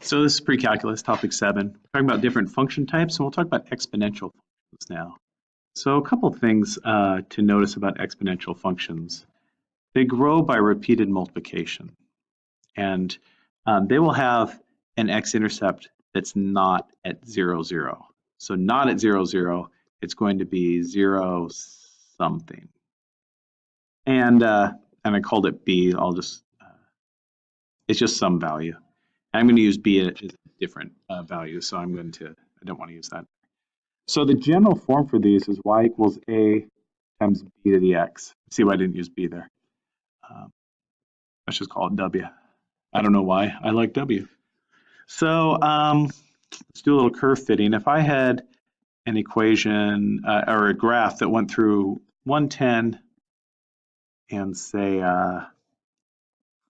So this is pre-calculus, topic seven. We're talking about different function types, and we'll talk about exponential functions now. So a couple things uh, to notice about exponential functions. They grow by repeated multiplication, and um, they will have an x-intercept that's not at zero, zero. So not at zero, zero, it's going to be zero something. And, uh, and I called it b, I'll just, uh, it's just some value. I'm going to use b as a different uh, value, so I'm going to, I don't want to use that. So the general form for these is y equals a times b to the x. See why I didn't use b there. Um, let's just call it w. I don't know why, I like w. So um, let's do a little curve fitting. If I had an equation uh, or a graph that went through 110 and say uh,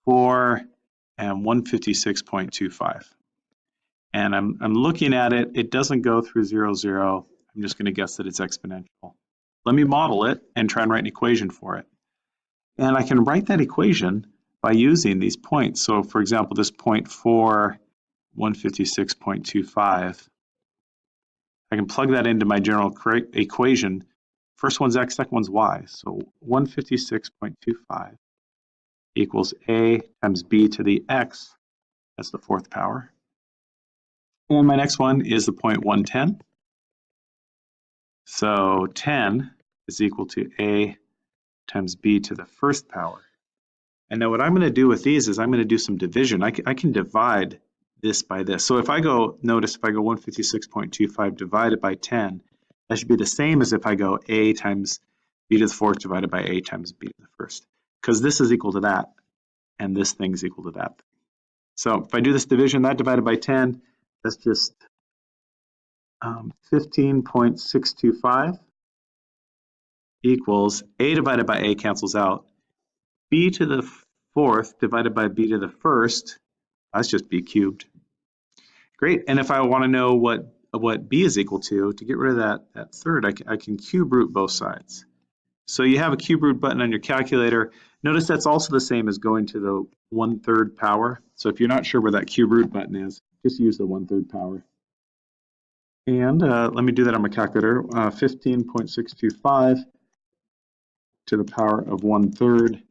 4 and 156.25. And I'm, I'm looking at it, it doesn't go through 0, 0. I'm just going to guess that it's exponential. Let me model it and try and write an equation for it. And I can write that equation by using these points. So for example, this point 4, 156.25, I can plug that into my general equation. First one's x, second one's y. So 156.25 equals a times b to the x, that's the fourth power. And my next one is the point 110. So 10 is equal to a times b to the first power. And now what I'm going to do with these is I'm going to do some division. I can, I can divide this by this. So if I go, notice if I go 156.25 divided by 10, that should be the same as if I go a times b to the fourth divided by a times b to the first because this is equal to that, and this thing is equal to that. So if I do this division, that divided by 10, that's just um, 15.625 equals a divided by a cancels out. b to the fourth divided by b to the first, that's just b cubed. Great, and if I want to know what what b is equal to, to get rid of that, that third, I I can cube root both sides. So you have a cube root button on your calculator. Notice that's also the same as going to the one-third power. So if you're not sure where that cube root button is, just use the one-third power. And uh, let me do that on my calculator. Uh, 15.625 to the power of one-third,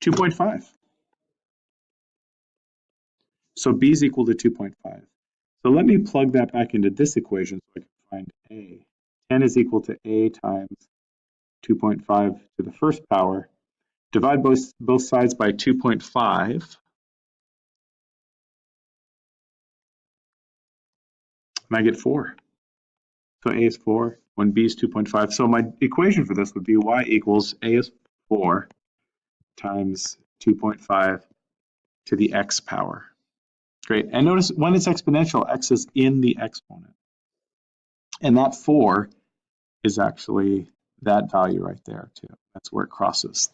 2.5. So b is equal to 2.5. So let me plug that back into this equation so I can find a. 10 is equal to a times 2.5 to the first power Divide both, both sides by 2.5. And I get 4. So A is 4, when B is 2.5. So my equation for this would be y equals A is 4 times 2.5 to the x power. Great. And notice when it's exponential, x is in the exponent. And that 4 is actually that value right there, too. That's where it crosses